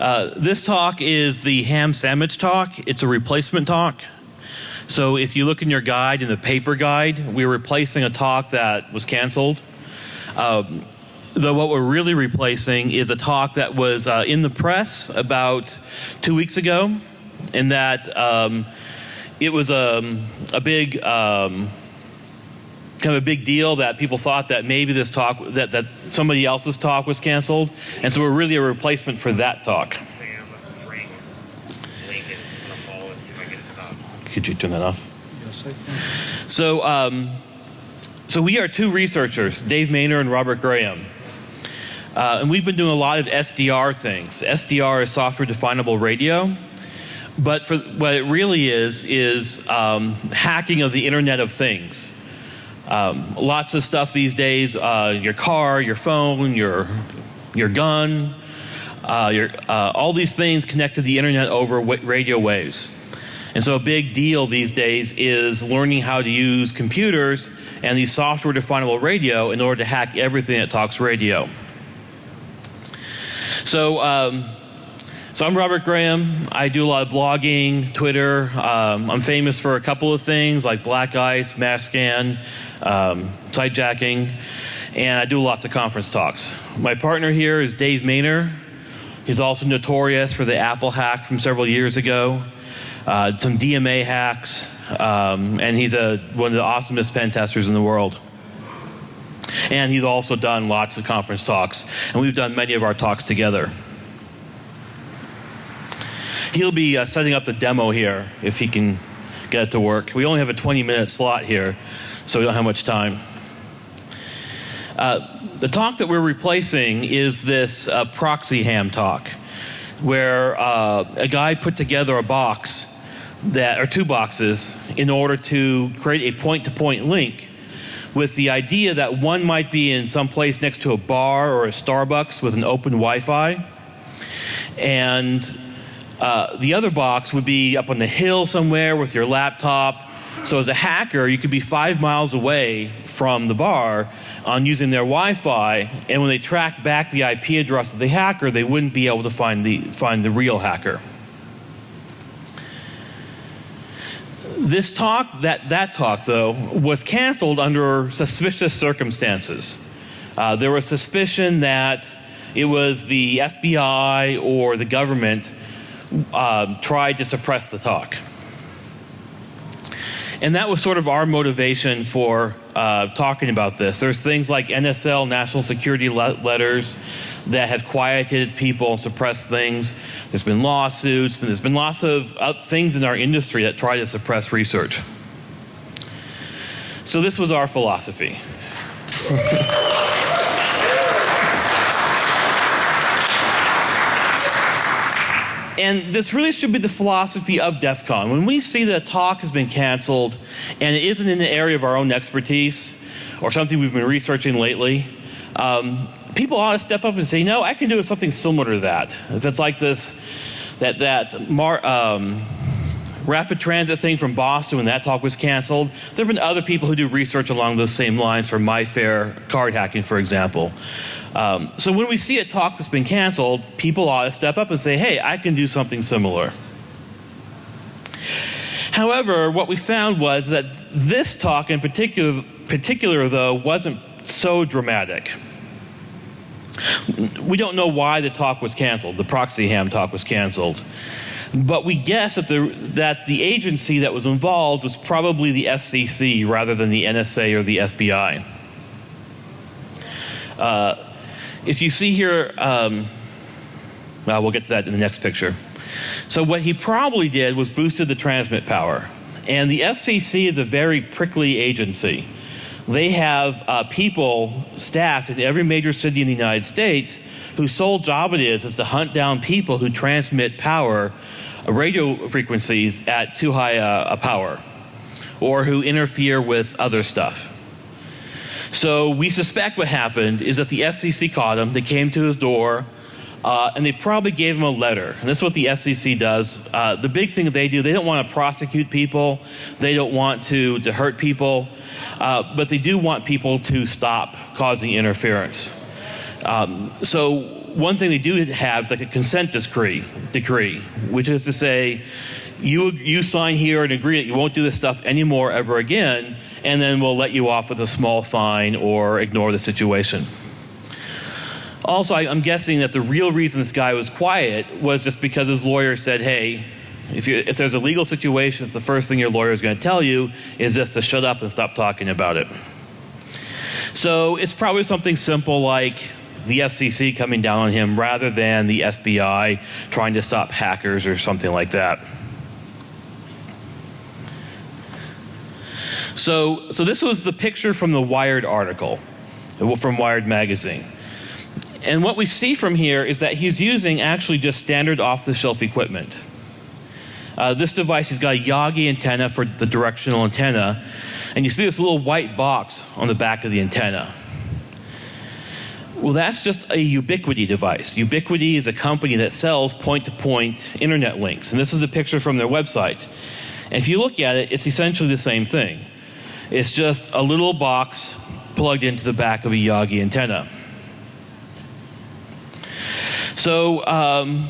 Uh, this talk is the ham sandwich talk. It's a replacement talk. So if you look in your guide, in the paper guide, we're replacing a talk that was canceled. Um, though what we're really replacing is a talk that was uh, in the press about two weeks ago, and that um, it was a, a big um, kind of a big deal that people thought that maybe this talk that, that somebody else's talk was canceled. And so we're really a replacement for that talk. Could you turn that off? So um, so we are two researchers dave Maynor and robert graham. Uh, and we've been doing a lot of sdr things. Sdr is software definable radio. But for what it really is is um, hacking of the internet of things um, lots of stuff these days uh, your car your phone your your gun uh, your, uh, all these things connect to the internet over radio waves and so a big deal these days is learning how to use computers and these software definable radio in order to hack everything that talks radio so um, so I'm Robert Graham. I do a lot of blogging, Twitter. Um, I'm famous for a couple of things like BlackICE, mass scan, um, sidejacking, and I do lots of conference talks. My partner here is Dave Maynor. He's also notorious for the Apple hack from several years ago, uh, some DMA hacks, um, and he's a, one of the awesomest pen testers in the world. And he's also done lots of conference talks, and we've done many of our talks together. He'll be uh, setting up the demo here if he can get it to work. We only have a 20 minute slot here, so we don't have much time. Uh, the talk that we're replacing is this uh, proxy ham talk, where uh, a guy put together a box that, or two boxes, in order to create a point to point link with the idea that one might be in some place next to a bar or a Starbucks with an open Wi Fi. And uh, the other box would be up on the hill somewhere with your laptop. So, as a hacker, you could be five miles away from the bar on using their Wi Fi, and when they track back the IP address of the hacker, they wouldn't be able to find the, find the real hacker. This talk, that, that talk though, was canceled under suspicious circumstances. Uh, there was suspicion that it was the FBI or the government uh, tried to suppress the talk. And that was sort of our motivation for uh, talking about this. There's things like NSL, national security le- letters, that have quieted people and suppressed things. There's been lawsuits, there's been lots of uh, things in our industry that try to suppress research. So, this was our philosophy. And this really should be the philosophy of DEF CON. When we see that a talk has been canceled and it isn't in the area of our own expertise or something we've been researching lately, um, people ought to step up and say, no, I can do something similar to that. If it's like this, that, that mar, um, rapid transit thing from Boston when that talk was canceled, there have been other people who do research along those same lines for MIFARE card hacking, for example. Um, so when we see a talk that's been canceled, people ought to step up and say, hey, I can do something similar. However, what we found was that this talk in particular, particular though, wasn't so dramatic. We don't know why the talk was canceled, the proxy ham talk was canceled. But we guess that the, that the agency that was involved was probably the FCC rather than the NSA or the FBI. Uh, if you see here, um, well, we'll get to that in the next picture. So, what he probably did was boosted the transmit power. And the FCC is a very prickly agency. They have uh, people staffed in every major city in the United States whose sole job it is is to hunt down people who transmit power, radio frequencies at too high a, a power, or who interfere with other stuff. So we suspect what happened is that the FCC caught him. They came to his door, uh, and they probably gave him a letter. And this is what the FCC does. Uh, the big thing they do, they don't want to prosecute people. They don't want to, to hurt people. Uh, but they do want people to stop causing interference. Um, so one thing they do have is like a consent decree, decree, which is to say, you you sign here and agree that you won't do this stuff anymore ever again, and then we'll let you off with a small fine or ignore the situation. Also, I, am guessing that the real reason this guy was quiet was just because his lawyer said, "Hey, if, you, if there's a legal situation, it's the first thing your lawyer is going to tell you is just to shut up and stop talking about it." So it's probably something simple like the FCC coming down on him rather than the FBI trying to stop hackers or something like that. So, so this was the picture from the Wired article, from Wired magazine. And what we see from here is that he's using actually just standard off the shelf equipment. Uh, this device, he's got a Yagi antenna for the directional antenna, and you see this little white box on the back of the antenna. Well, that's just a Ubiquiti device. Ubiquiti is a company that sells point to point internet links. And this is a picture from their website. And if you look at it, it's essentially the same thing. It's just a little box plugged into the back of a Yagi antenna. So, um,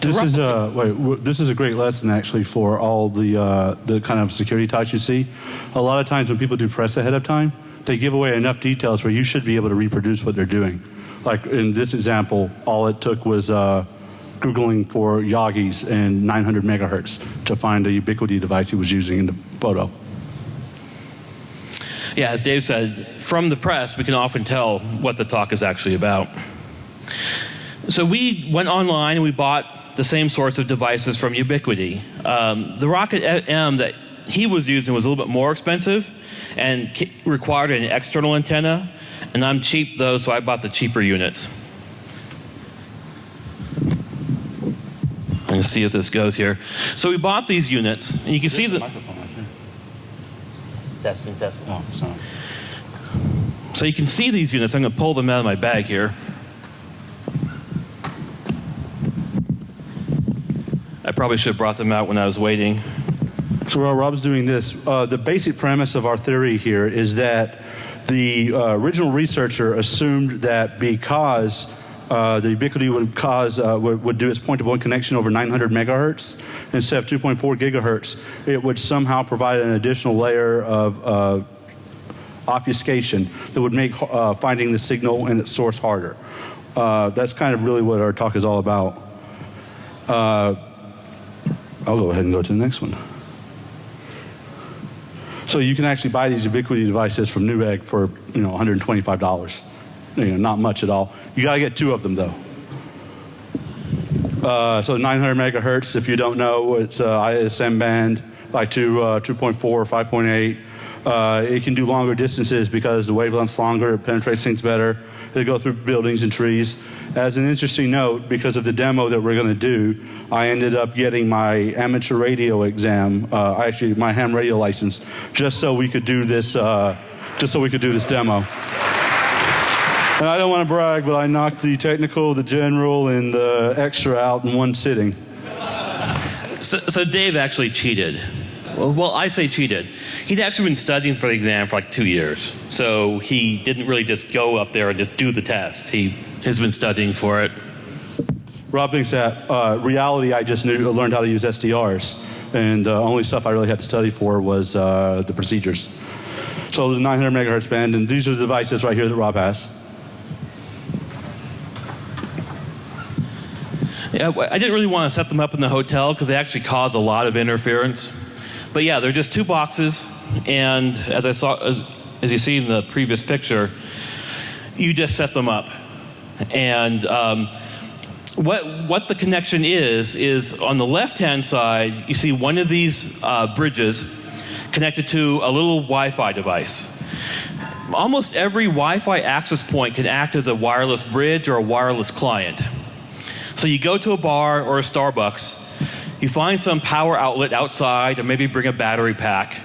this is a wait. This is a great lesson actually for all the uh, the kind of security types you see. A lot of times when people do press ahead of time, they give away enough details where you should be able to reproduce what they're doing. Like in this example, all it took was uh, Googling for Yagis and 900 megahertz to find a Ubiquiti device he was using in the photo. Yeah, as Dave said, from the press, we can often tell what the talk is actually about. So we went online and we bought the same sorts of devices from Ubiquiti. Um, the Rocket M that he was using was a little bit more expensive and required an external antenna. And I'm cheap though, so I bought the cheaper units. I'm going to see if this goes here. So we bought these units, and you can see the. Microphone right there. Testing, testing. Oh, sorry. So you can see these units. I'm going to pull them out of my bag here. I probably should have brought them out when I was waiting. So while Rob's doing this, uh, the basic premise of our theory here is that the uh, original researcher assumed that because uh, the Ubiquiti would cause uh, would, would, do its point-to-point connection over 900 megahertz instead of 2.4 gigahertz, it would somehow provide an additional layer of uh, obfuscation that would make uh, finding the signal and its source harder. that's kind of really what our talk is all about. I'll go ahead and go to the next one. So you can actually buy these Ubiquiti devices from Newegg for you know $125. You know, not much at all. You got to get two of them though. Uh, so 900 megahertz, if you don't know, it's uh, ISM band by two, uh, 2.4 or 5.8. Uh, it can do longer distances because the wavelength's longer, it penetrates things better. It'll go through buildings and trees. As an interesting note, because of the demo that we're going to do, I ended up getting my amateur radio exam, uh, actually my ham radio license, just so we could do this, uh, just so we could do this demo. And I don't want to brag, but I knocked the technical, the general, and the extra out in one sitting. So, so Dave actually cheated. Well, I say cheated. He'd actually been studying for the exam for like two years. So he didn't really just go up there and just do the test. He has been studying for it. Rob thinks that uh, reality, I just knew, learned how to use SDRs. And the uh, only stuff I really had to study for was uh, the procedures. So the 900 megahertz band, and these are the devices right here that Rob has. Yeah, I didn't really want to set them up in the hotel because they actually cause a lot of interference. But yeah, they're just two boxes, and as I saw, as, as you see in the previous picture, you just set them up. And um, what what the connection is is on the left hand side, you see one of these uh, bridges connected to a little Wi-Fi device. Almost every Wi-Fi access point can act as a wireless bridge or a wireless client. So you go to a bar or a Starbucks you find some power outlet outside, or maybe bring a battery pack,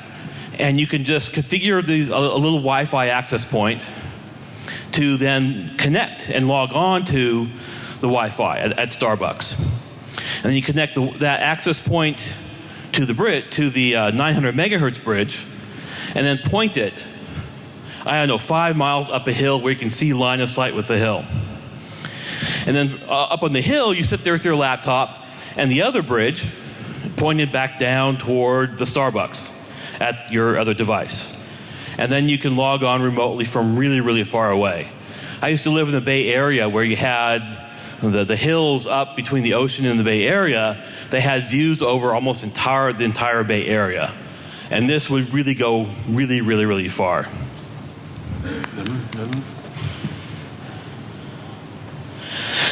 and you can just configure these, a, a little Wi Fi access point to then connect and log on to the Wi Fi at, at, Starbucks. And then you connect the, that access point to the, bridge, to the uh, 900 megahertz bridge, and then point it, I don't know, five miles up a hill where you can see line of sight with the hill. And then uh, up on the hill, you sit there with your laptop and the other bridge pointed back down toward the Starbucks at your other device. And then you can log on remotely from really, really far away. I used to live in the Bay Area where you had the, the hills up between the ocean and the Bay Area. They had views over almost entire, the entire Bay Area. And this would really go really, really, really far.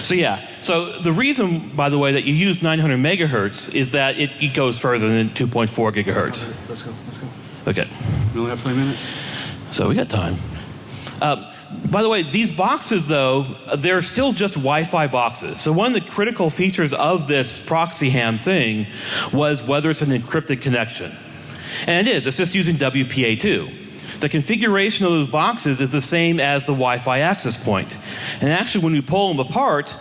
So yeah, so the reason, by the way, that you use 900 megahertz is that it, it goes further than 2.4 gigahertz. Let's go. Let's go. Okay, We only have 20 minutes. so we got time. Um, by the way, these boxes, though, they're still just Wi-Fi boxes. So one of the critical features of this proxy ham thing was whether it's an encrypted connection. And it is. It's just using WPA2. The configuration of those boxes is the same as the Wi-Fi access point. And actually, when we pull them apart,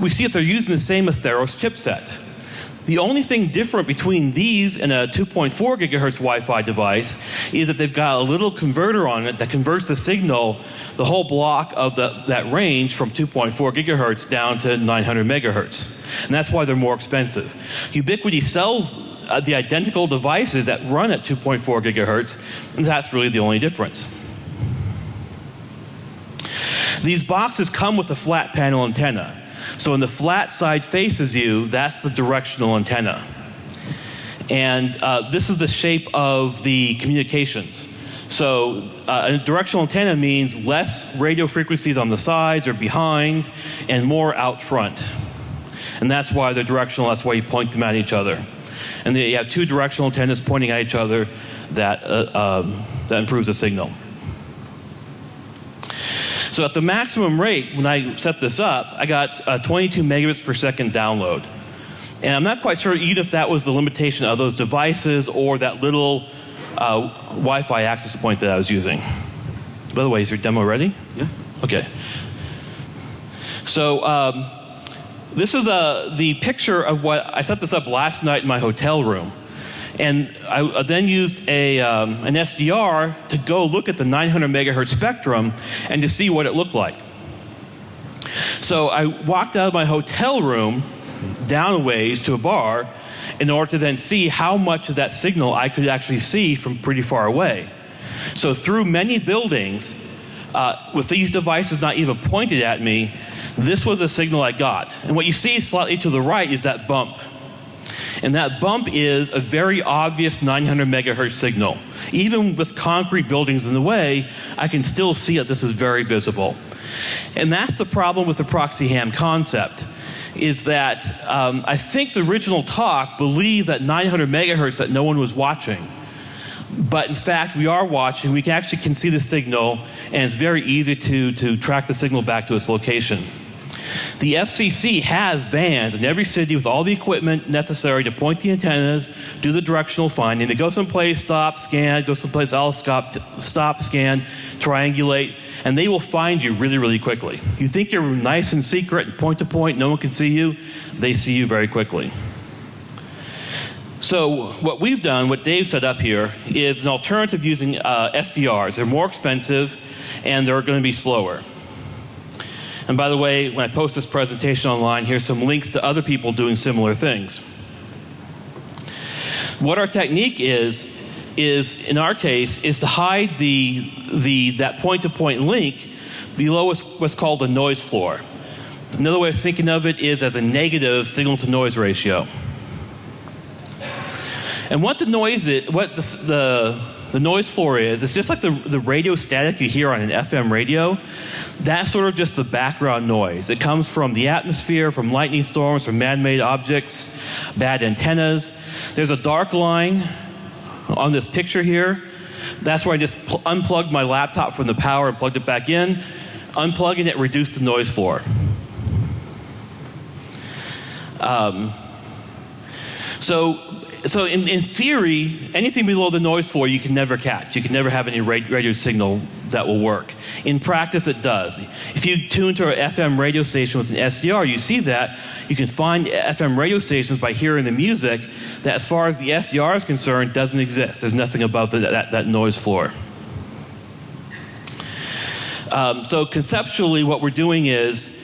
we see that they're using the same Atheros chipset. The only thing different between these and a 2.4 gigahertz Wi-Fi device is that they've got a little converter on it that converts the signal, the whole block of the, that range from 2.4 gigahertz down to 900 megahertz. And that's why they're more expensive. Ubiquiti sells uh, the identical devices that run at 2.4 gigahertz, and that's really the only difference. These boxes come with a flat panel antenna. So when the flat side faces you, that's the directional antenna. And uh, this is the shape of the communications. So uh, a directional antenna means less radio frequencies on the sides or behind and more out front. And that's why they're directional, that's why you point them at each other. And then you have two directional antennas pointing at each other that, uh, um, that improves the signal. So at the maximum rate, when I set this up, I got uh, 22 megabits per second download. And I'm not quite sure even if that was the limitation of those devices or that little uh, Wi-Fi access point that I was using. By the way, is your demo ready? Yeah. Okay. So um, this is uh, the picture of what I set this up last night in my hotel room. And I then used a, um, an SDR to go look at the 900 megahertz spectrum and to see what it looked like. So I walked out of my hotel room down a ways to a bar in order to then see how much of that signal I could actually see from pretty far away. So through many buildings, uh, with these devices not even pointed at me, this was the signal I got. And what you see slightly to the right is that bump. And that bump is a very obvious 900 megahertz signal. Even with concrete buildings in the way, I can still see it. This is very visible. And that's the problem with the proxy ham concept is that um, I think the original talk believed that 900 megahertz that no one was watching. But in fact, we are watching. We can actually can see the signal, and it's very easy to, to track the signal back to its location. The FCC has vans in every city with all the equipment necessary to point the antennas, do the directional finding. They go someplace, stop, scan, go someplace else, stop, stop, scan, triangulate, and they will find you really, really quickly. You think you're nice and secret and point to point, no one can see you, they see you very quickly. So what we've done, what Dave set up here, is an alternative using uh, SDRs. They're more expensive and they're going to be slower. And by the way, when I post this presentation online, here's some links to other people doing similar things. What our technique is, is in our case, is to hide the, the, that point-to-point link below what's called the noise floor. Another way of thinking of it is as a negative signal-to-noise ratio. And what the noise is, what the, the, the noise floor is, it's just like the, the radio static you hear on an FM radio. That's sort of just the background noise. It comes from the atmosphere, from lightning storms, from man made objects, bad antennas. There's a dark line on this picture here. That's where I just pl- unplugged my laptop from the power and plugged it back in. Unplugging it reduced the noise floor. Um, so so in, in theory, anything below the noise floor you can never catch. You can never have any radio signal that will work. In practice, it does. If you tune to an FM radio station with an SDR, you see that. You can find FM radio stations by hearing the music that, as far as the SDR is concerned, doesn't exist. There's nothing above the, that, that noise floor. Um, so conceptually, what we're doing is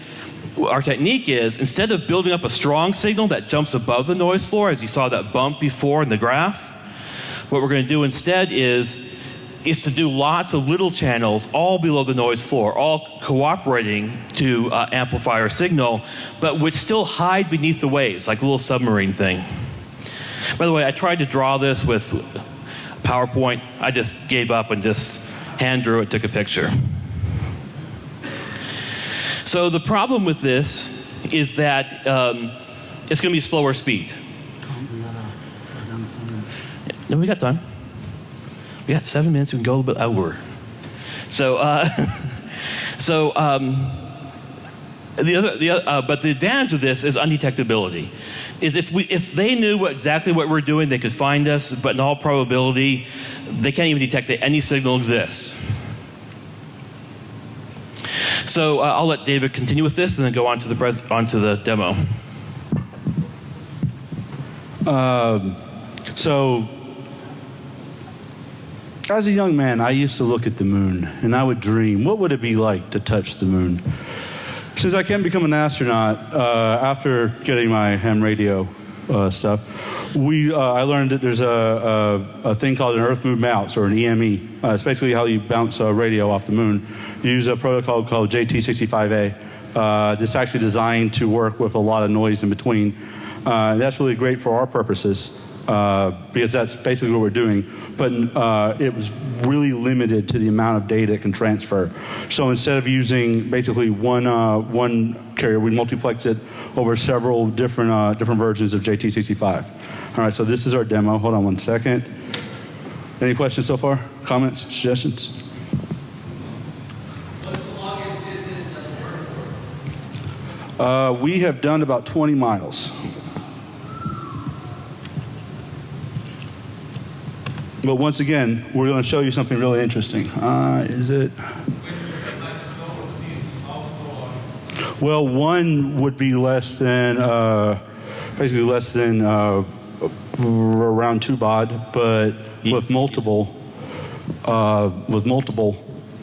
our technique is instead of building up a strong signal that jumps above the noise floor, as you saw that bump before in the graph, what we're going to do instead is is to do lots of little channels all below the noise floor, all cooperating to uh, amplify our signal, but which still hide beneath the waves, like a little submarine thing. By the way, I tried to draw this with PowerPoint. I just gave up and just hand drew it, took a picture. So the problem with this is that um, it's going to be slower speed. No, we got time. We got seven minutes. We can go a little bit over. So, uh, so um, the other, the other, uh, but the advantage of this is undetectability. Is if we, if they knew what, exactly what we're doing, they could find us. But in all probability, they can't even detect that any signal exists. So uh, I'll let David continue with this, and then go on to the pres- on to the demo. Um, so, as a young man, I used to look at the moon and I would dream, what would it be like to touch the moon? Since I can't become an astronaut, uh, after getting my ham radio uh, stuff, we, uh, I learned that there's a, a, a, thing called an Earth Moon bounce or an EME. Uh, it's basically how you bounce a radio off the moon. You use a protocol called JT65A. Uh, that's actually designed to work with a lot of noise in between. Uh, that's really great for our purposes. Uh, because that's basically what we're doing. But uh, it was really limited to the amount of data it can transfer. So instead of using basically one uh, one carrier, we multiplex it over several different uh, different versions of JT65. All right, so this is our demo. Hold on one second. Any questions so far? Comments? Suggestions? Uh, we have done about 20 miles. But once again, we're going to show you something really interesting. Uh, is it? Well, one would be less than, uh, basically less than uh, around two baud, but with multiple, uh, with multiple,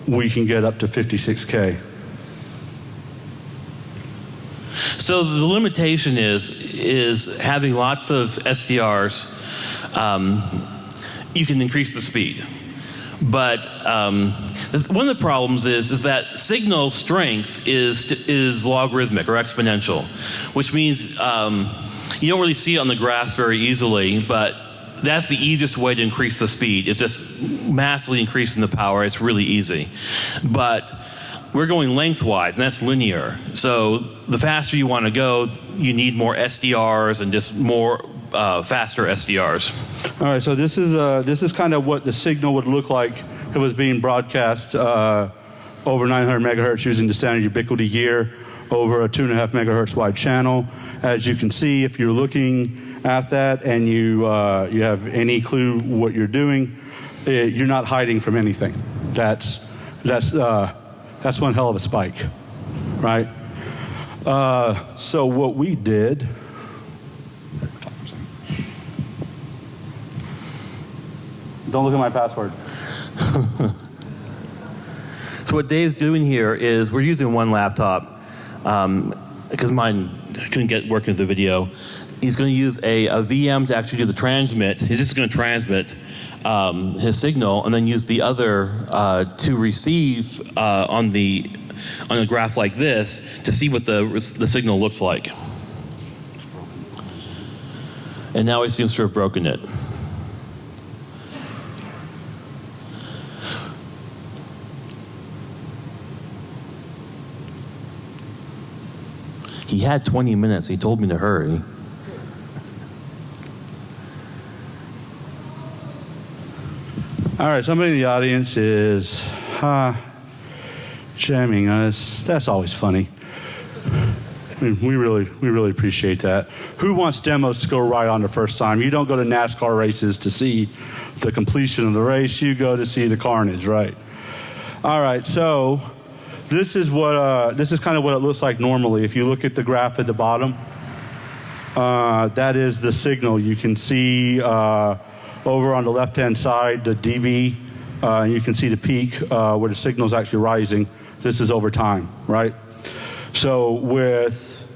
we can get up to 56k. So the limitation is is having lots of SDRs. Um, you can increase the speed. But um, one of the problems is, is that signal strength is, is logarithmic or exponential, which means um, you don't really see it on the graphs very easily, but that's the easiest way to increase the speed. It's just massively increasing the power. It's really easy. But we're going lengthwise, and that's linear. So the faster you want to go, you need more SDRs and just more uh, faster SDRs. All right, so this is uh, this is kind of what the signal would look like if it was being broadcast uh, over 900 megahertz using the standard Ubiquiti gear over a two and a half megahertz wide channel. As you can see, if you're looking at that and you uh, you have any clue what you're doing, it, eh, you're not hiding from anything. That's that's uh, that's one hell of a spike, right? Uh, so what we did Don't look at my password. so what Dave's doing here is we're using one laptop because um, mine couldn't get working with the video. He's going to use a, a, VM to actually do the transmit. He's just going to transmit um, his signal and then use the other uh, to receive uh, on the on a graph like this to see what the the signal looks like. And now he seems to have broken it. He had 20 minutes. He told me to hurry. All right, somebody in the audience is jamming us. That's always funny. I mean, we really, we really appreciate that. Who wants demos to go right on the first time? You don't go to NASCAR races to see the completion of the race. You go to see the carnage, right? All right, so this is what uh, this is kind of what it looks like normally. If you look at the graph at the bottom, uh, that is the signal. You can see uh, over on the left-hand side the dB. Uh, you can see the peak uh, where the signal is actually rising. This is over time, right? So with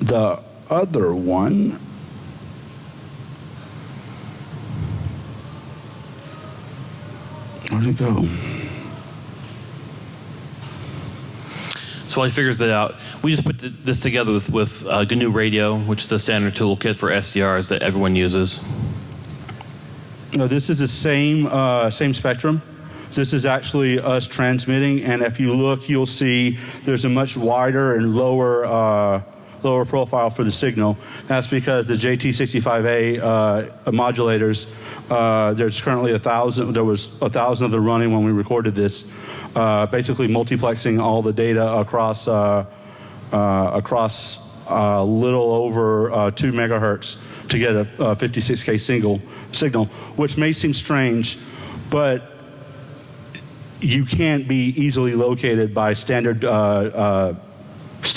the other one, where'd it go? So while he figures it out, we just put this together with, with uh, GNU Radio, which is the standard toolkit for SDRs that everyone uses. No, this is the same uh, same spectrum. This is actually us transmitting, and if you look, you'll see there's a much wider and lower uh, lower profile for the signal. That's because the JT65A uh, modulators. Uh, there's currently a thousand. There was a thousand of them running when we recorded this. Uh, basically, multiplexing all the data across uh, uh, across a little over uh, two megahertz to get a, a 56k single signal, which may seem strange, but you can't be easily located by standard uh, uh,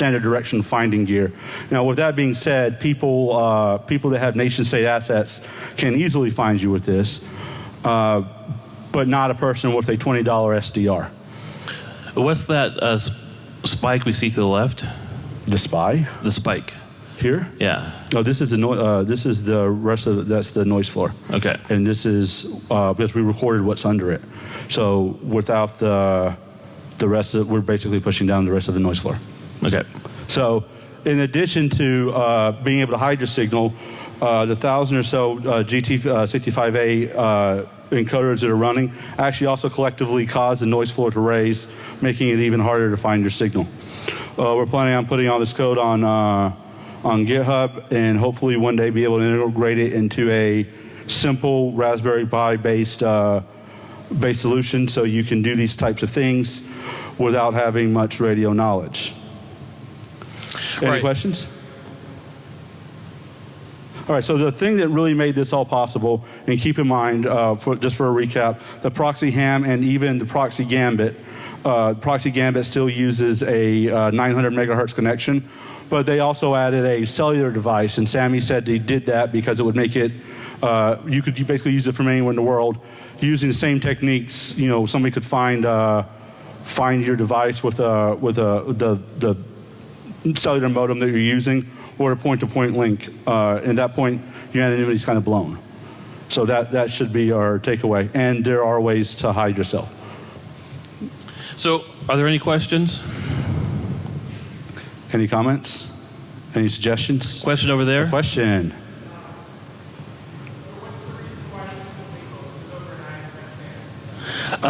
standard direction finding gear. Now, with that being said, people uh, people that have nation state assets can easily find you with this, uh, but not a person with a twenty dollar SDR. What's that uh, spike we see to the left? The spy The spike. here. Yeah. No, this is the no, uh, this is the rest of the, that's the noise floor. Okay. and this is uh, because we recorded what's under it. So without the the rest of we're basically pushing down the rest of the noise floor. Okay. So in addition to uh, being able to hide your signal, uh, the thousand or so uh, JT65A uh, encoders that are running actually also collectively cause the noise floor to raise, making it even harder to find your signal. Uh, we're planning on putting all this code on uh, on GitHub and hopefully one day be able to integrate it into a simple Raspberry Pi based uh, based solution so you can do these types of things without having much radio knowledge. Any Right. questions? All right, so the thing that really made this all possible, and keep in mind, uh, for, just for a recap, the proxy ham and even the proxy gambit, uh, proxy gambit still uses a uh, 900 megahertz connection, but they also added a cellular device, and Samy said he did that because it would make it, uh, you could basically use it from anywhere in the world. Using the same techniques, you know, somebody could find, uh, find your device with, a, with a, the, the cellular modem that you're using or a point-to-point link. Uh, at that point, your anonymity is kind of blown. So that, that should be our takeaway. And there are ways to hide yourself. So, are there any questions? Any comments? Any suggestions? Question over there? Question.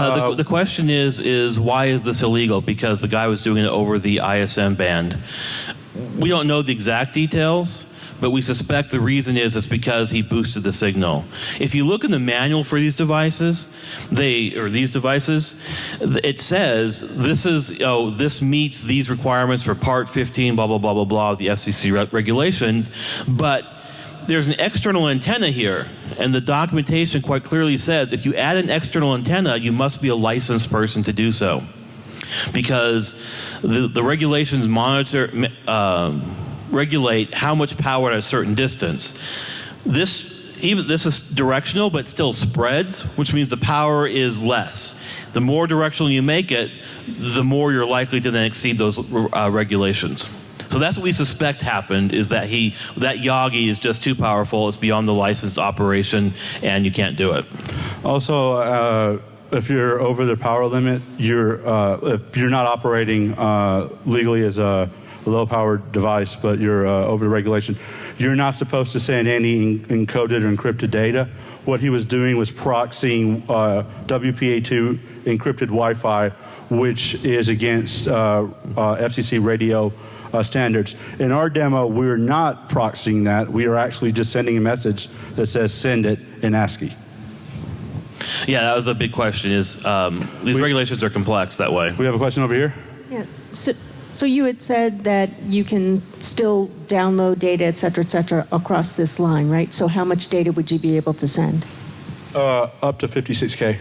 Uh, the, the question is is why is this illegal? Because the guy was doing it over the ISM band. We don't know the exact details, but we suspect the reason is it's because he boosted the signal. If you look in the manual for these devices, they or these devices, it says this is oh this meets these requirements for Part 15, blah blah blah blah blah of the FCC re- regulations, but there's an external antenna here, and the documentation quite clearly says if you add an external antenna, you must be a licensed person to do so. Because the, the regulations monitor, um, regulate how much power at a certain distance. This, even, this is directional, but still spreads, which means the power is less. The more directional you make it, the more you're likely to then exceed those uh, regulations. So that's what we suspect happened is that he that Yagi is just too powerful. It's beyond the licensed operation, and you can't do it. Also, uh, if you're over the power limit, you're uh, if you're not operating uh, legally as a low powered device, but you're uh, over the regulation, you're not supposed to send any encoded or encrypted data. What he was doing was proxying uh, WPA2 encrypted Wi-Fi, which is against uh, uh, FCC radio uh, standards. In our demo, we're not proxying that. We are actually just sending a message that says send it in ASCII. Yeah, that was a big question. Is um, these We- regulations are complex that way? We have a question over here. Yes. So, so you had said that you can still download data, et cetera, et cetera, across this line, right? So how much data would you be able to send? Uh, up to 56K.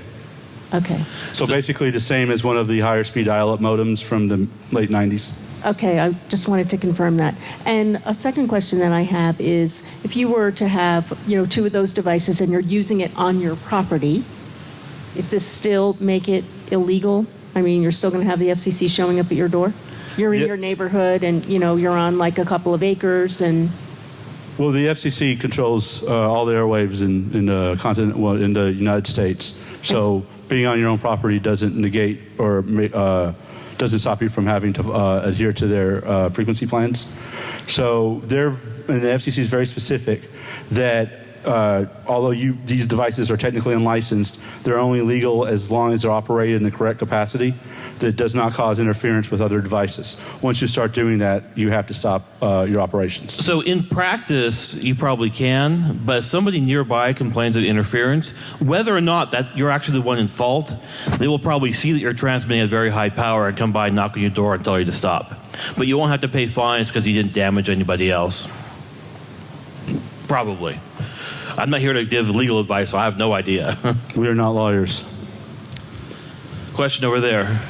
Okay. So, basically the same as one of the higher speed dial-up modems from the late 90s. Okay, I just wanted to confirm that. And a second question that I have is, if you were to have, you know, two of those devices and you're using it on your property, is this still make it illegal I mean, you're still going to have the FCC showing up at your door? You're in your neighborhood and, you know, you're on like a couple of acres and, Well, the FCC controls uh, all the airwaves in, in the continent, well, in the United States. So being on your own property doesn't negate or ma- uh, doesn't stop you from having to uh, adhere to their uh, frequency plans. So they're, and the FCC is very specific that uh, although you, these devices are technically unlicensed, they're only legal as long as they're operated in the correct capacity that does not cause interference with other devices. Once you start doing that, you have to stop uh, your operations. So in practice, you probably can, but if somebody nearby complains of interference, whether or not that you're actually the one in fault, they will probably see that you're transmitting at very high power and come by, and knock on your door, and tell you to stop. But you won't have to pay fines because you didn't damage anybody else. Probably. I'm not here to give legal advice, so I have no idea. We are not lawyers. Question over there.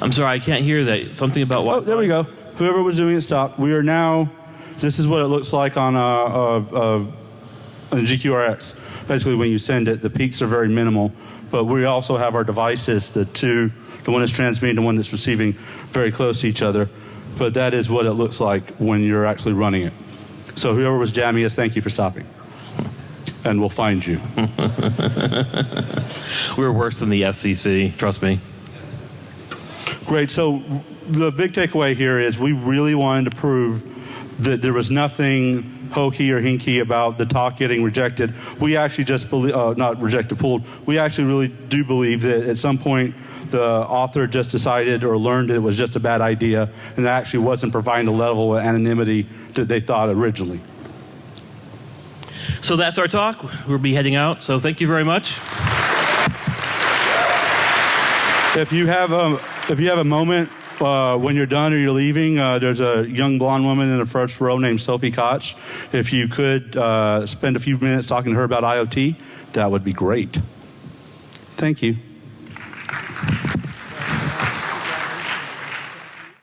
I'm sorry, I can't hear that. Something about what? Oh, there we go. Whoever was doing it stopped. We are now. This is what it looks like on a, a, a, a GQRX. Basically, when you send it, the peaks are very minimal. But we also have our devices, the two, the one that's transmitting, the one that's receiving, very close to each other. But that is what it looks like when you're actually running it. So whoever was jamming us, thank you for stopping. And we'll find you. We're worse than the FCC, trust me. Great. So the big takeaway here is we really wanted to prove that there was nothing hokey or hinky about the talk getting rejected. We actually just believe, uh, not rejected, pulled. We actually really do believe that at some point the author just decided or learned it was just a bad idea and it actually wasn't providing the level of anonymity that they thought originally. So that's our talk. We'll be heading out. So thank you very much. If you have a, if you have a moment uh, when you're done or you're leaving, uh, there's a young blonde woman in the first row named Sophie Koch. If you could uh, spend a few minutes talking to her about IoT, that would be great. Thank you.